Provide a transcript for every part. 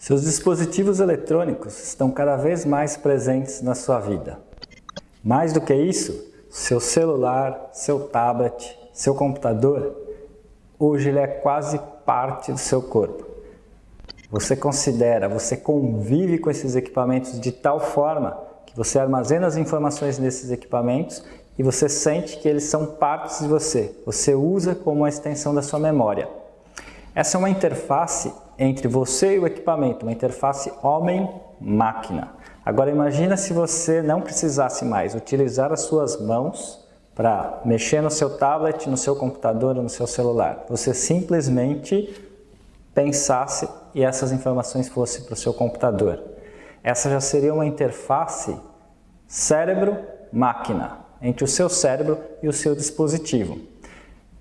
Seus dispositivos eletrônicos estão cada vez mais presentes na sua vida. Mais do que isso, seu celular, seu tablet, seu computador, hoje ele é quase parte do seu corpo. Você considera, você convive com esses equipamentos de tal forma que você armazena as informações nesses equipamentos e você sente que eles são partes de você. Você usa como uma extensão da sua memória. Essa é uma interface entre você e o equipamento, uma interface homem-máquina. Agora imagina se você não precisasse mais utilizar as suas mãos para mexer no seu tablet, no seu computador ou no seu celular. Você simplesmente pensasse e essas informações fossem para o seu computador. Essa já seria uma interface cérebro-máquina entre o seu cérebro e o seu dispositivo.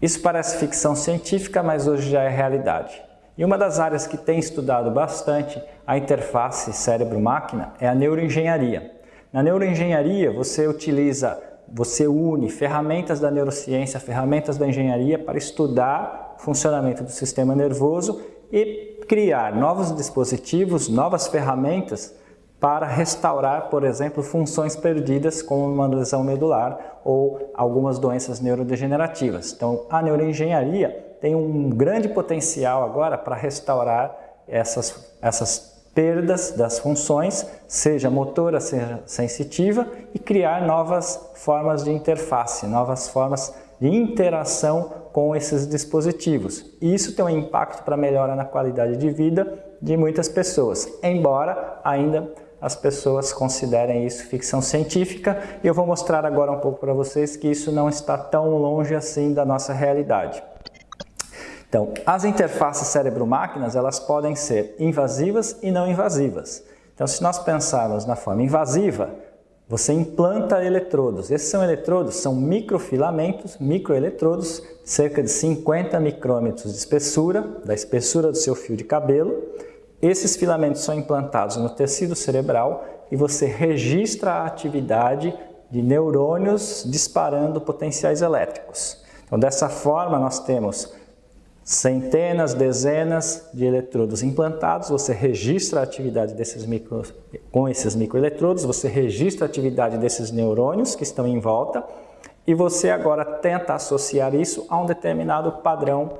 Isso parece ficção científica, mas hoje já é realidade. E uma das áreas que tem estudado bastante a interface cérebro-máquina é a neuroengenharia. Na neuroengenharia, você utiliza, você une ferramentas da neurociência, ferramentas da engenharia para estudar o funcionamento do sistema nervoso e criar novos dispositivos, novas ferramentas para restaurar, por exemplo, funções perdidas como uma lesão medular ou algumas doenças neurodegenerativas. Então, a neuroengenharia tem um grande potencial agora para restaurar essas, essas perdas das funções, seja motora, seja sensitiva, e criar novas formas de interface, novas formas de interação com esses dispositivos. E isso tem um impacto para melhora na qualidade de vida de muitas pessoas, embora ainda as pessoas considerem isso ficção científica e eu vou mostrar agora um pouco para vocês que isso não está tão longe assim da nossa realidade. Então, as interfaces cérebro-máquinas, elas podem ser invasivas e não invasivas. Então, se nós pensarmos na forma invasiva, você implanta eletrodos. Esses são eletrodos, são microfilamentos, microeletrodos, cerca de 50 micrômetros de espessura, da espessura do seu fio de cabelo. Esses filamentos são implantados no tecido cerebral e você registra a atividade de neurônios disparando potenciais elétricos. Então, dessa forma, nós temos centenas, dezenas de eletrodos implantados, você registra a atividade desses micro, com esses microeletrodos, você registra a atividade desses neurônios que estão em volta e você agora tenta associar isso a um determinado padrão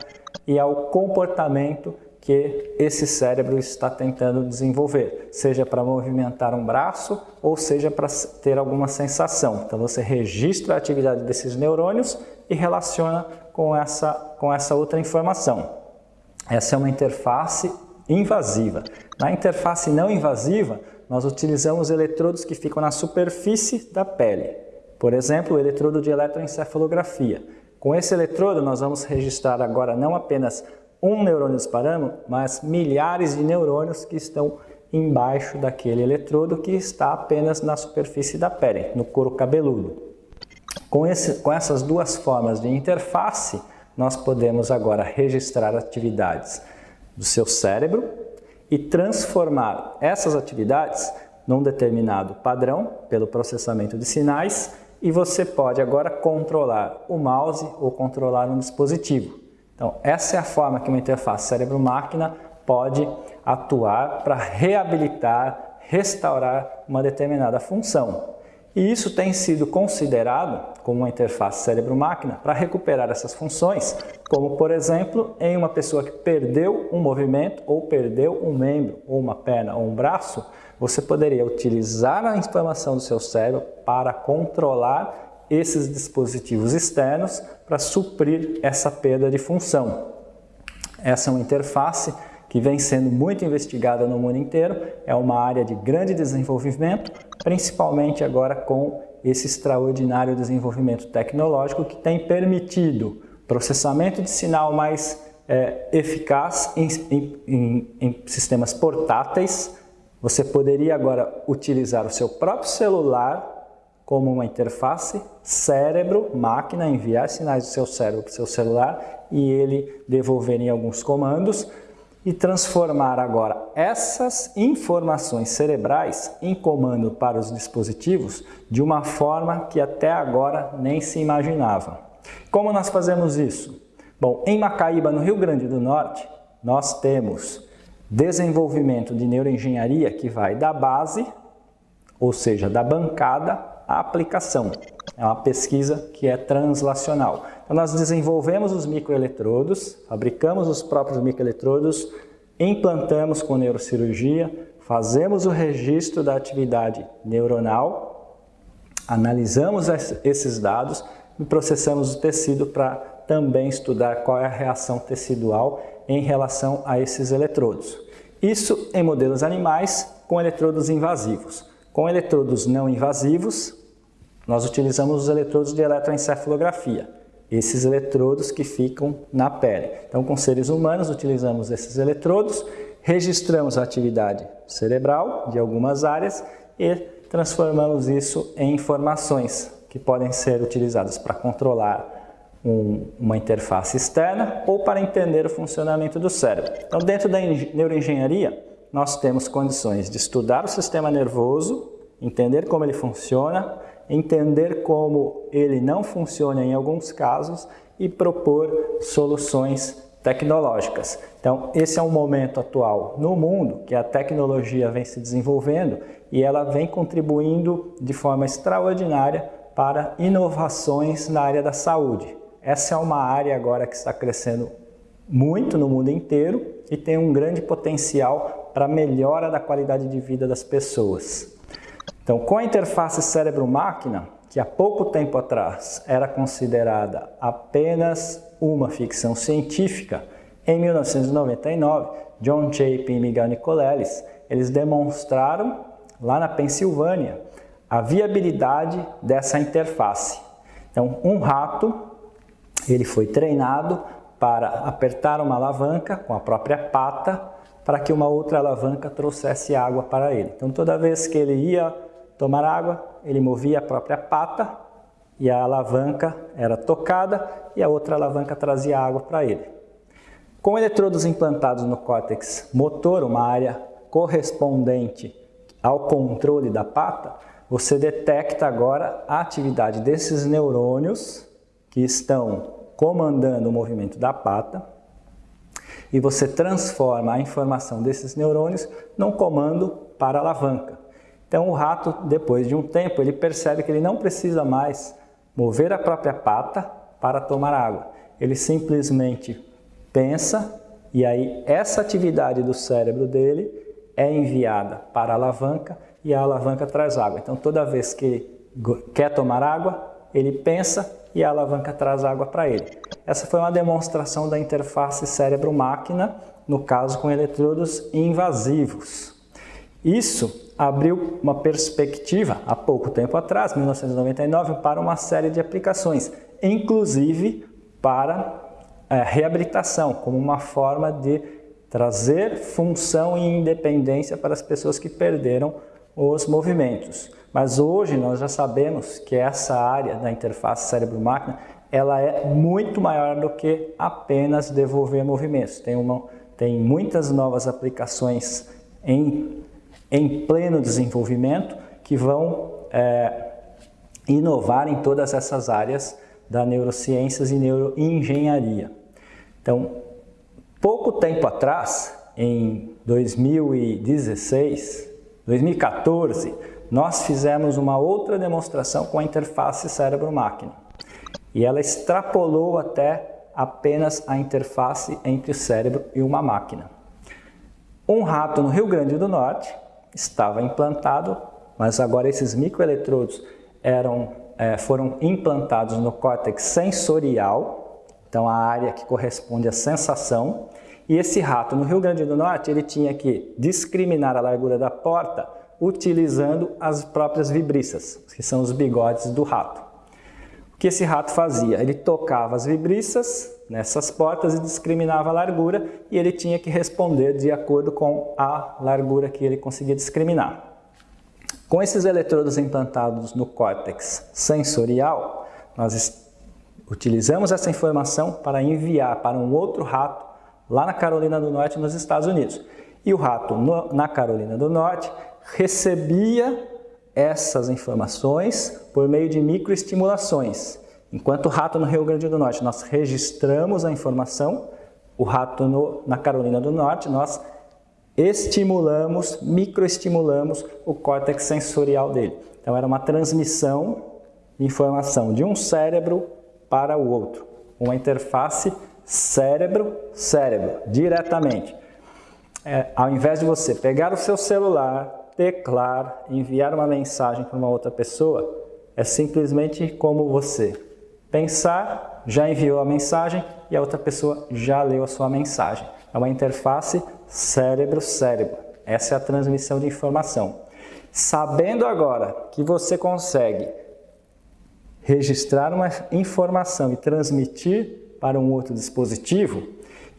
e ao comportamento que esse cérebro está tentando desenvolver, seja para movimentar um braço ou seja para ter alguma sensação. Então você registra a atividade desses neurônios e relaciona com essa, com essa outra informação. Essa é uma interface invasiva. Na interface não invasiva, nós utilizamos eletrodos que ficam na superfície da pele. Por exemplo, o eletrodo de eletroencefalografia. Com esse eletrodo, nós vamos registrar agora não apenas um neurônio disparando, mas milhares de neurônios que estão embaixo daquele eletrodo que está apenas na superfície da pele, no couro cabeludo. Com, esse, com essas duas formas de interface, nós podemos agora registrar atividades do seu cérebro e transformar essas atividades num determinado padrão pelo processamento de sinais e você pode agora controlar o mouse ou controlar um dispositivo. Então, essa é a forma que uma interface cérebro-máquina pode atuar para reabilitar, restaurar uma determinada função. E isso tem sido considerado como uma interface cérebro-máquina para recuperar essas funções, como por exemplo, em uma pessoa que perdeu um movimento ou perdeu um membro, ou uma perna ou um braço, você poderia utilizar a informação do seu cérebro para controlar esses dispositivos externos para suprir essa perda de função. Essa é uma interface que vem sendo muito investigada no mundo inteiro, é uma área de grande desenvolvimento, principalmente agora com esse extraordinário desenvolvimento tecnológico que tem permitido processamento de sinal mais é, eficaz em, em, em sistemas portáteis. Você poderia agora utilizar o seu próprio celular como uma interface cérebro-máquina, enviar sinais do seu cérebro para o seu celular e ele devolver em alguns comandos e transformar agora essas informações cerebrais em comando para os dispositivos de uma forma que até agora nem se imaginava. Como nós fazemos isso? Bom, em Macaíba, no Rio Grande do Norte, nós temos desenvolvimento de neuroengenharia que vai da base, ou seja, da bancada, à aplicação. É uma pesquisa que é translacional. Então nós desenvolvemos os microeletrodos, fabricamos os próprios microeletrodos, implantamos com neurocirurgia, fazemos o registro da atividade neuronal, analisamos esses dados e processamos o tecido para também estudar qual é a reação tecidual em relação a esses eletrodos. Isso em modelos animais com eletrodos invasivos. Com eletrodos não invasivos, nós utilizamos os eletrodos de eletroencefalografia esses eletrodos que ficam na pele. Então, com seres humanos, utilizamos esses eletrodos, registramos a atividade cerebral de algumas áreas e transformamos isso em informações que podem ser utilizadas para controlar um, uma interface externa ou para entender o funcionamento do cérebro. Então, dentro da neuroengenharia, nós temos condições de estudar o sistema nervoso, entender como ele funciona, entender como ele não funciona em alguns casos e propor soluções tecnológicas. Então, esse é um momento atual no mundo que a tecnologia vem se desenvolvendo e ela vem contribuindo de forma extraordinária para inovações na área da saúde. Essa é uma área agora que está crescendo muito no mundo inteiro e tem um grande potencial para melhora da qualidade de vida das pessoas. Então, com a interface cérebro-máquina, que há pouco tempo atrás era considerada apenas uma ficção científica, em 1999, John Chapin e Miguel Nicoleles, eles demonstraram lá na Pensilvânia a viabilidade dessa interface. Então, um rato, ele foi treinado para apertar uma alavanca com a própria pata para que uma outra alavanca trouxesse água para ele. Então, toda vez que ele ia tomar água, ele movia a própria pata e a alavanca era tocada e a outra alavanca trazia água para ele. Com eletrodos implantados no córtex motor, uma área correspondente ao controle da pata, você detecta agora a atividade desses neurônios que estão comandando o movimento da pata e você transforma a informação desses neurônios num comando para alavanca. Então o rato, depois de um tempo, ele percebe que ele não precisa mais mover a própria pata para tomar água. Ele simplesmente pensa e aí essa atividade do cérebro dele é enviada para a alavanca e a alavanca traz água. Então toda vez que ele quer tomar água, ele pensa e a alavanca traz água para ele. Essa foi uma demonstração da interface cérebro-máquina, no caso com eletrodos invasivos. Isso abriu uma perspectiva há pouco tempo atrás, 1999, para uma série de aplicações, inclusive para é, reabilitação, como uma forma de trazer função e independência para as pessoas que perderam os movimentos. Mas hoje nós já sabemos que essa área da interface cérebro-máquina ela é muito maior do que apenas devolver movimentos. Tem, uma, tem muitas novas aplicações em em pleno desenvolvimento que vão é, inovar em todas essas áreas da neurociências e neuroengenharia. Então, pouco tempo atrás, em 2016, 2014, nós fizemos uma outra demonstração com a interface cérebro-máquina. E ela extrapolou até apenas a interface entre o cérebro e uma máquina. Um rato no Rio Grande do Norte estava implantado, mas agora esses microeletrodos eram, é, foram implantados no córtex sensorial, então a área que corresponde à sensação, e esse rato no Rio Grande do Norte ele tinha que discriminar a largura da porta utilizando as próprias vibriças, que são os bigodes do rato. Que esse rato fazia? Ele tocava as vibriças nessas portas e discriminava a largura e ele tinha que responder de acordo com a largura que ele conseguia discriminar. Com esses eletrodos implantados no córtex sensorial, nós utilizamos essa informação para enviar para um outro rato lá na Carolina do Norte, nos Estados Unidos. E o rato no, na Carolina do Norte recebia essas informações por meio de microestimulações. Enquanto o rato no Rio Grande do Norte nós registramos a informação, o rato no, na Carolina do Norte nós estimulamos, microestimulamos o córtex sensorial dele. Então era uma transmissão de informação de um cérebro para o outro, uma interface cérebro-cérebro, diretamente. É, ao invés de você pegar o seu celular, teclar, enviar uma mensagem para uma outra pessoa, é simplesmente como você pensar, já enviou a mensagem e a outra pessoa já leu a sua mensagem. É uma interface cérebro-cérebro. Essa é a transmissão de informação. Sabendo agora que você consegue registrar uma informação e transmitir para um outro dispositivo,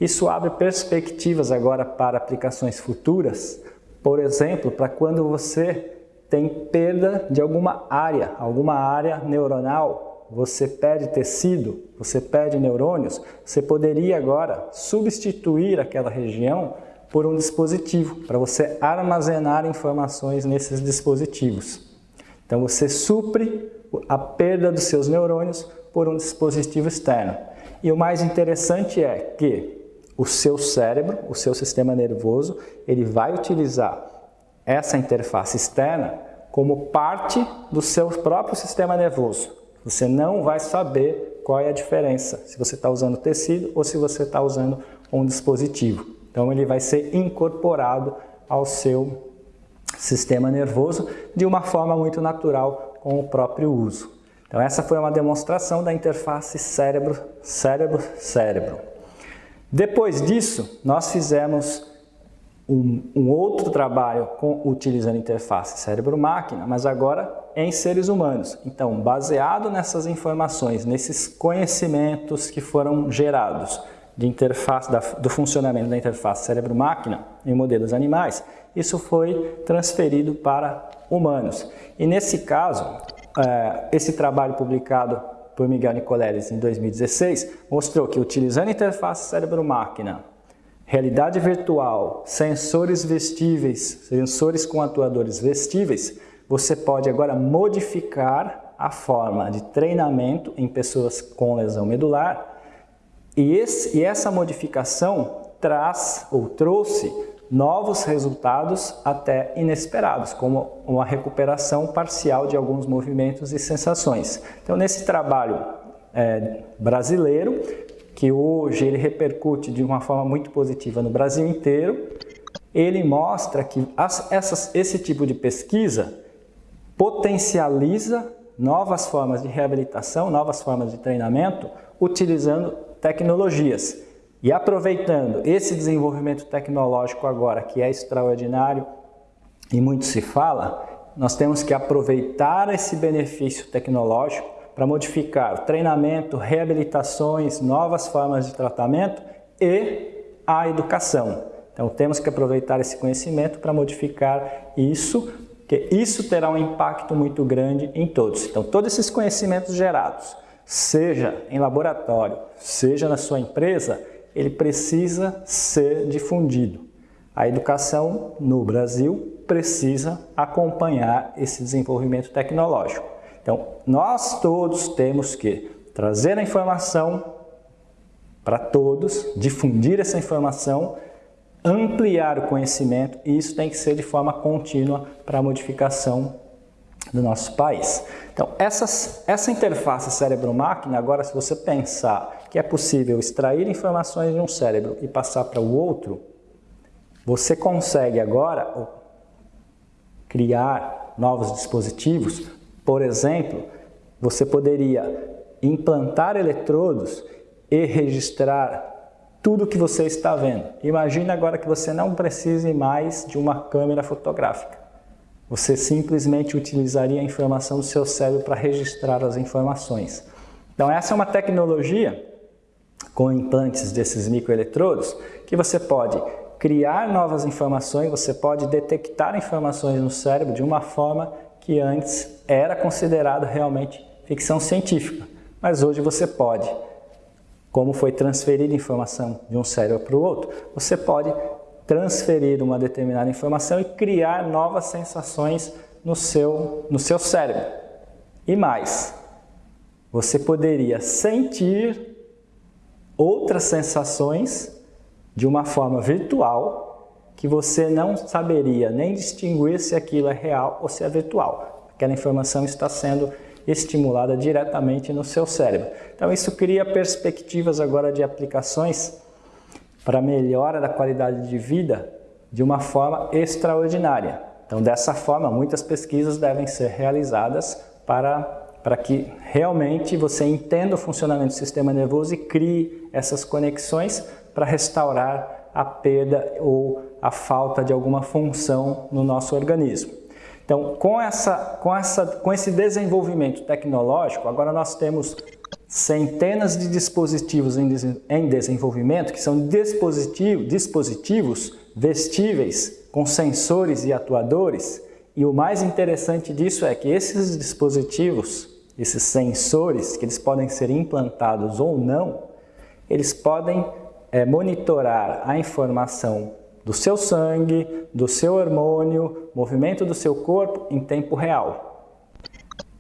isso abre perspectivas agora para aplicações futuras, por exemplo, para quando você tem perda de alguma área, alguma área neuronal, você perde tecido, você perde neurônios, você poderia agora substituir aquela região por um dispositivo, para você armazenar informações nesses dispositivos. Então você supre a perda dos seus neurônios por um dispositivo externo. E o mais interessante é que o seu cérebro, o seu sistema nervoso, ele vai utilizar essa interface externa como parte do seu próprio sistema nervoso. Você não vai saber qual é a diferença, se você está usando tecido ou se você está usando um dispositivo. Então ele vai ser incorporado ao seu sistema nervoso de uma forma muito natural com o próprio uso. Então essa foi uma demonstração da interface cérebro-cérebro-cérebro. Depois disso, nós fizemos um, um, outro trabalho com, utilizando interface cérebro-máquina, mas agora em seres humanos. Então, baseado nessas informações, nesses conhecimentos que foram gerados de interface, da, do funcionamento da interface cérebro-máquina em modelos animais, isso foi transferido para humanos. E nesse caso, é, esse trabalho publicado por Miguel Nicoleles em 2016 mostrou que utilizando interface cérebro-máquina, realidade virtual, sensores vestíveis, sensores com atuadores vestíveis, você pode agora modificar a forma de treinamento em pessoas com lesão medular. E, esse, e essa modificação traz ou trouxe novos resultados até inesperados, como uma recuperação parcial de alguns movimentos e sensações. Então, nesse trabalho é, brasileiro, que hoje ele repercute de uma forma muito positiva no Brasil inteiro, ele mostra que as, essas, esse tipo de pesquisa potencializa novas formas de reabilitação, novas formas de treinamento, utilizando tecnologias. E aproveitando esse desenvolvimento tecnológico agora, que é extraordinário e muito se fala, nós temos que aproveitar esse benefício tecnológico para modificar treinamento, reabilitações, novas formas de tratamento e a educação. Então temos que aproveitar esse conhecimento para modificar isso, que isso terá um impacto muito grande em todos. Então todos esses conhecimentos gerados, seja em laboratório, seja na sua empresa, ele precisa ser difundido. A educação no Brasil precisa acompanhar esse desenvolvimento tecnológico. Então, nós todos temos que trazer a informação para todos, difundir essa informação, ampliar o conhecimento e isso tem que ser de forma contínua para a modificação do nosso país. Então, essas, essa interface cérebro-máquina, agora se você pensar que é possível extrair informações de um cérebro e passar para o outro, você consegue agora criar novos dispositivos. Por exemplo, você poderia implantar eletrodos e registrar tudo que você está vendo. Imagine agora que você não precise mais de uma câmera fotográfica. Você simplesmente utilizaria a informação do seu cérebro para registrar as informações. Então essa é uma tecnologia com implantes desses microeletrodos que você pode criar novas informações, você pode detectar informações no cérebro de uma forma que antes era considerada realmente ficção científica. Mas hoje você pode, como foi transferida informação de um cérebro para o outro, você pode transferir uma determinada informação e criar novas sensações no seu, no seu cérebro. E mais, você poderia sentir outras sensações de uma forma virtual que você não saberia nem distinguir se aquilo é real ou se é virtual. Aquela informação está sendo estimulada diretamente no seu cérebro. Então isso cria perspectivas agora de aplicações para melhora da qualidade de vida de uma forma extraordinária. Então dessa forma, muitas pesquisas devem ser realizadas para, para que realmente você entenda o funcionamento do sistema nervoso e crie essas conexões para restaurar a perda ou a falta de alguma função no nosso organismo. Então, com, essa, com, essa, com esse desenvolvimento tecnológico, agora nós temos centenas de dispositivos em, desenvolvimento, que são dispositivo, dispositivos vestíveis com sensores e atuadores, e o mais interessante disso é que esses dispositivos, esses sensores, que eles podem ser implantados ou não, eles podem é, monitorar a informação do seu sangue, do seu hormônio, movimento do seu corpo em tempo real.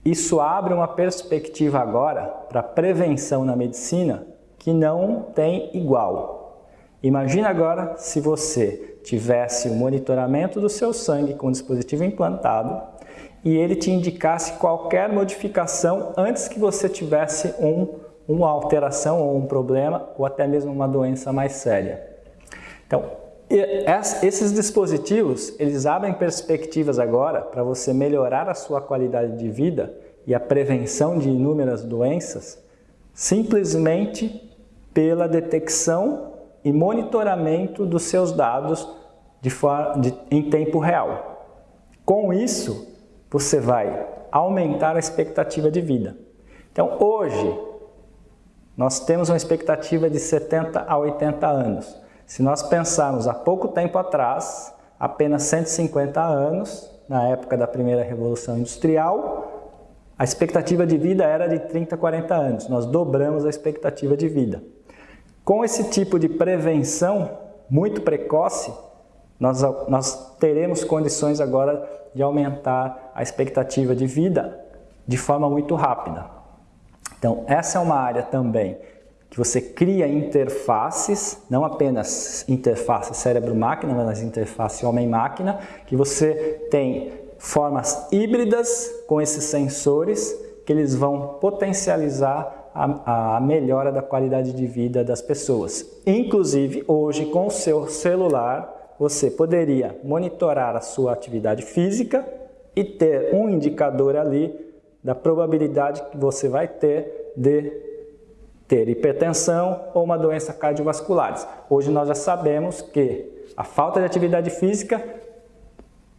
Isso abre uma perspectiva agora para prevenção na medicina que não tem igual. Imagina agora se você tivesse o monitoramento do seu sangue com o dispositivo implantado e ele te indicasse qualquer modificação antes que você tivesse um uma alteração ou um problema ou até mesmo uma doença mais séria. Então, esses dispositivos, eles abrem perspectivas agora para você melhorar a sua qualidade de vida e a prevenção de inúmeras doenças simplesmente pela detecção e monitoramento dos seus dados de de, em tempo real. Com isso, você vai aumentar a expectativa de vida. Então, hoje, nós temos uma expectativa de 70 a 80 anos. Se nós pensarmos há pouco tempo atrás, apenas 150 anos, na época da primeira Revolução Industrial, a expectativa de vida era de 30 a 40 anos. Nós dobramos a expectativa de vida. Com esse tipo de prevenção muito precoce, nós, nós teremos condições agora de aumentar a expectativa de vida de forma muito rápida. Então, essa é uma área também que você cria interfaces, não apenas interface cérebro-máquina, mas interface homem-máquina, que você tem formas híbridas com esses sensores que eles vão potencializar a, a, melhora da qualidade de vida das pessoas. Inclusive, hoje, com o seu celular, você poderia monitorar a sua atividade física e ter um indicador ali da probabilidade que você vai ter de ter hipertensão ou uma doença cardiovascular. Hoje nós já sabemos que a falta de atividade física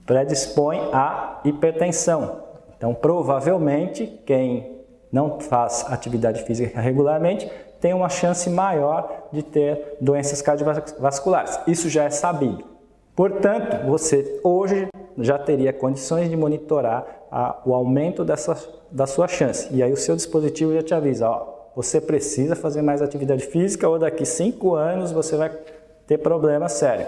predispõe à hipertensão. Então, provavelmente, quem não faz atividade física regularmente tem uma chance maior de ter doenças cardiovasculares. Isso já é sabido. Portanto, você hoje já teria condições de monitorar a, o aumento dessa, da sua chance. E aí o seu dispositivo já te avisa, ó, você precisa fazer mais atividade física ou daqui 5 anos você vai ter problema sério.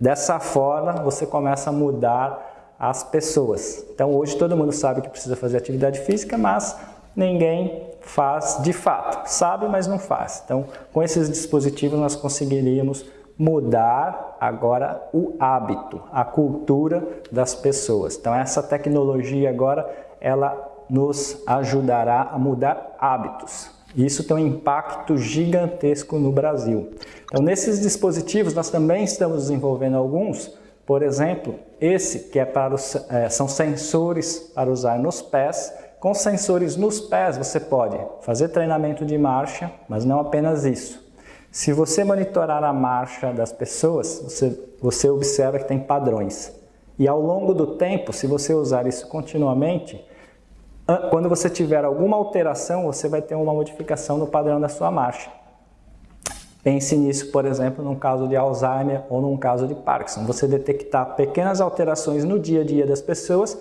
Dessa forma, você começa a mudar as pessoas. Então hoje todo mundo sabe que precisa fazer atividade física, mas ninguém faz de fato. Sabe, mas não faz. Então com esses dispositivos nós conseguiríamos mudar agora o hábito, a cultura das pessoas. Então essa tecnologia agora, ela nos ajudará a mudar hábitos. Isso tem um impacto gigantesco no Brasil. Então nesses dispositivos nós também estamos desenvolvendo alguns, por exemplo, esse que é para os, é, são sensores para usar nos pés. Com sensores nos pés você pode fazer treinamento de marcha, mas não apenas isso. Se você monitorar a marcha das pessoas, você, você observa que tem padrões. E ao longo do tempo, se você usar isso continuamente, quando você tiver alguma alteração, você vai ter uma modificação no padrão da sua marcha. Pense nisso, por exemplo, num caso de Alzheimer ou num caso de Parkinson. Você detectar pequenas alterações no dia a dia das pessoas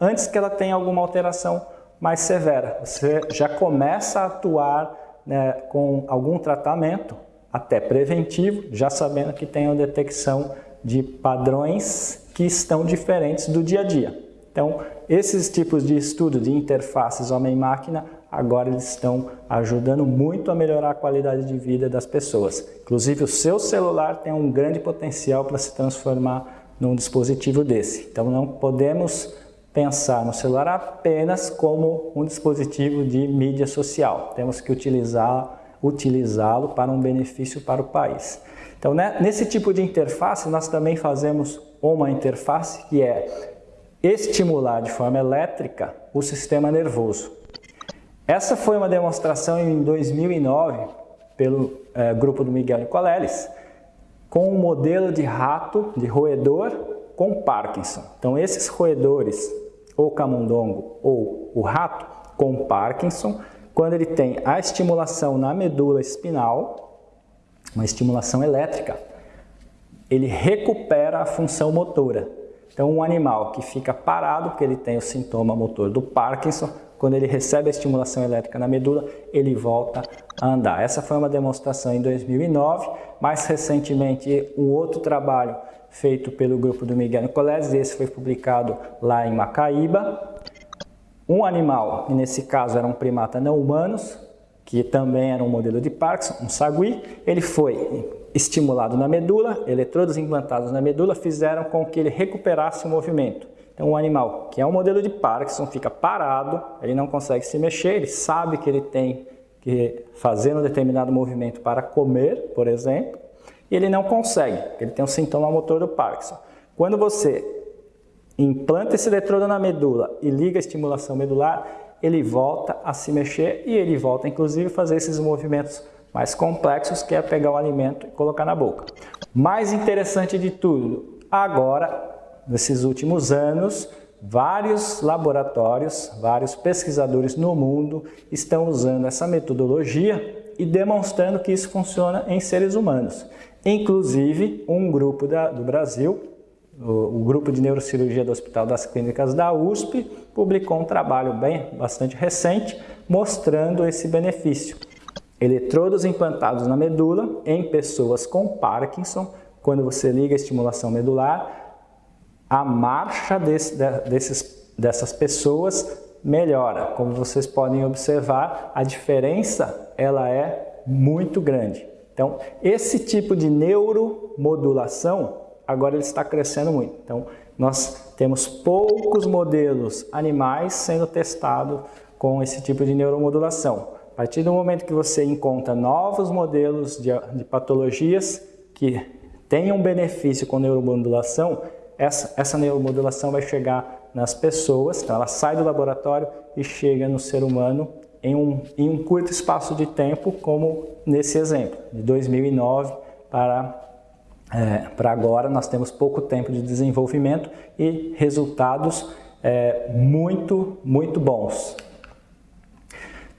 antes que ela tenha alguma alteração mais severa. Você já começa a atuar né, com algum tratamento até preventivo, já sabendo que tem a detecção de padrões que estão diferentes do dia a dia. Então, esses tipos de estudo de interfaces homem-máquina agora eles estão ajudando muito a melhorar a qualidade de vida das pessoas. Inclusive o seu celular tem um grande potencial para se transformar num dispositivo desse. Então não podemos pensar no celular apenas como um dispositivo de mídia social. Temos que utilizá-lo utilizá para um benefício para o país. Então, né, nesse tipo de interface, nós também fazemos uma interface que é estimular de forma elétrica o sistema nervoso. Essa foi uma demonstração em 2009 pelo é, grupo do Miguel Nicoleles com um modelo de rato, de roedor com Parkinson. Então esses roedores, ou camundongo ou o rato com Parkinson, quando ele tem a estimulação na medula espinal, uma estimulação elétrica, ele recupera a função motora. Então um animal que fica parado, porque ele tem o sintoma motor do Parkinson, quando ele recebe a estimulação elétrica na medula, ele volta a andar. Essa foi uma demonstração em 2009, mais recentemente um outro trabalho feito pelo grupo do Miguel Nicoleles, esse foi publicado lá em Macaíba. Um animal, e nesse caso era um primata não humanos, que também era um modelo de Parkinson, um sagui, ele foi estimulado na medula, eletrodos implantados na medula fizeram com que ele recuperasse o movimento. Então, um animal que é um modelo de Parkinson fica parado, ele não consegue se mexer, ele sabe que ele tem que fazer um determinado movimento para comer, por exemplo, e ele não consegue, ele tem um sintoma motor do Parkinson. Quando você implanta esse eletrodo na medula e liga a estimulação medular, ele volta a se mexer e ele volta, inclusive, a fazer esses movimentos mais complexos, que é pegar o alimento e colocar na boca. Mais interessante de tudo, agora nesses últimos anos, vários laboratórios, vários pesquisadores no mundo estão usando essa metodologia e demonstrando que isso funciona em seres humanos. Inclusive, um grupo da, do Brasil, o, o, grupo de neurocirurgia do Hospital das Clínicas da USP, publicou um trabalho bem bastante recente mostrando esse benefício. Eletrodos implantados na medula em pessoas com Parkinson, quando você liga a estimulação medular, a marcha desse, desses, dessas pessoas melhora. Como vocês podem observar, a diferença ela é muito grande. Então, esse tipo de neuromodulação, agora ele está crescendo muito. Então, nós temos poucos modelos animais sendo testados com esse tipo de neuromodulação. A partir do momento que você encontra novos modelos de, de patologias que tenham benefício com neuromodulação, essa, essa neuromodulação vai chegar nas pessoas, então ela sai do laboratório e chega no ser humano em um, em um curto espaço de tempo, como nesse exemplo, de 2009 para, é, para agora, nós temos pouco tempo de desenvolvimento e resultados é, muito, muito bons.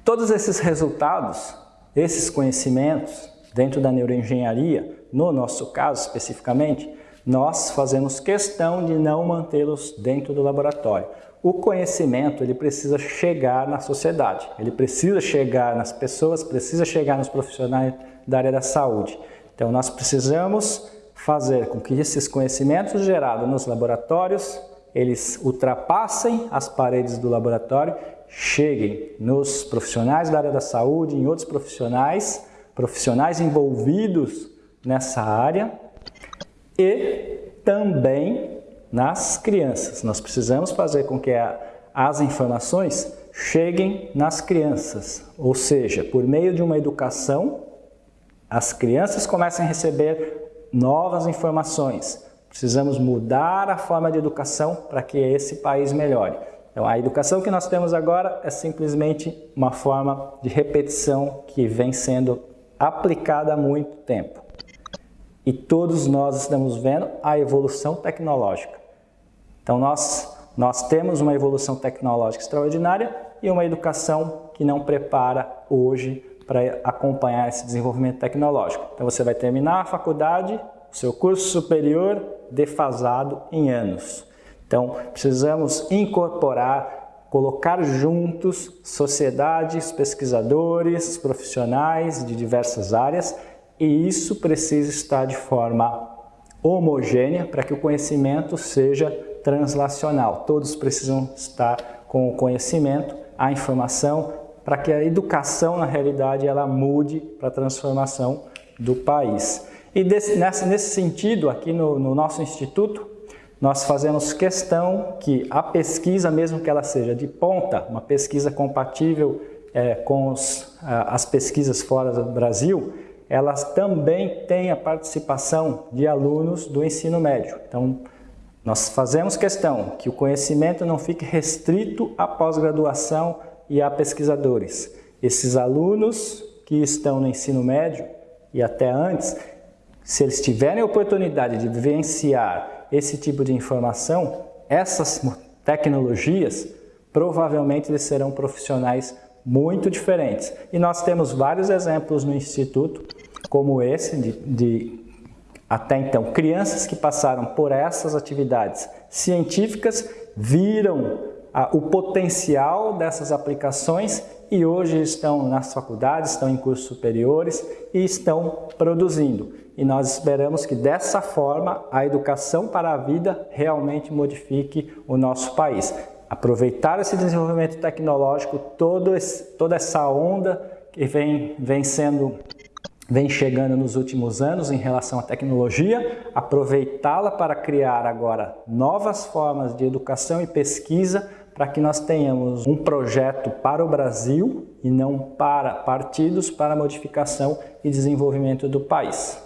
Todos esses resultados, esses conhecimentos, dentro da neuroengenharia, no nosso caso especificamente, nós fazemos questão de não mantê-los dentro do laboratório. O conhecimento ele precisa chegar na sociedade, ele precisa chegar nas pessoas, precisa chegar nos profissionais da área da saúde. Então nós precisamos fazer com que esses conhecimentos gerados nos laboratórios, eles ultrapassem as paredes do laboratório, cheguem nos profissionais da área da saúde, em outros profissionais, profissionais envolvidos nessa área, e também nas crianças. Nós precisamos fazer com que a, as informações cheguem nas crianças, ou seja, por meio de uma educação, as crianças comecem a receber novas informações. Precisamos mudar a forma de educação para que esse país melhore. Então, a educação que nós temos agora é simplesmente uma forma de repetição que vem sendo aplicada há muito tempo. E todos nós estamos vendo a evolução tecnológica. Então nós, nós temos uma evolução tecnológica extraordinária e uma educação que não prepara hoje para acompanhar esse desenvolvimento tecnológico. Então você vai terminar a faculdade, o seu curso superior defasado em anos. Então precisamos incorporar, colocar juntos sociedades, pesquisadores, profissionais de diversas áreas e isso precisa estar de forma homogênea para que o conhecimento seja translacional. Todos precisam estar com o conhecimento, a informação para que a educação, na realidade, ela mude para a transformação do país. E desse, nesse, nesse sentido, aqui no, no nosso instituto, nós fazemos questão que a pesquisa, mesmo que ela seja de ponta, uma pesquisa compatível é, com os, as pesquisas fora do Brasil, elas também têm a participação de alunos do ensino médio. Então, nós fazemos questão que o conhecimento não fique restrito à pós-graduação e a pesquisadores. Esses alunos que estão no ensino médio e até antes, se eles tiverem a oportunidade de vivenciar esse tipo de informação, essas tecnologias, provavelmente eles serão profissionais muito diferentes. E nós temos vários exemplos no Instituto, como esse, de, de até então, crianças que passaram por essas atividades científicas viram o potencial dessas aplicações e hoje estão nas faculdades, estão em cursos superiores e estão produzindo. E nós esperamos que dessa forma a educação para a vida realmente modifique o nosso país aproveitar esse desenvolvimento tecnológico, esse, toda essa onda que vem, vem sendo vem chegando nos últimos anos em relação à tecnologia, aproveitá-la para criar agora novas formas de educação e pesquisa para que nós tenhamos um projeto para o Brasil e não para partidos para modificação e desenvolvimento do país.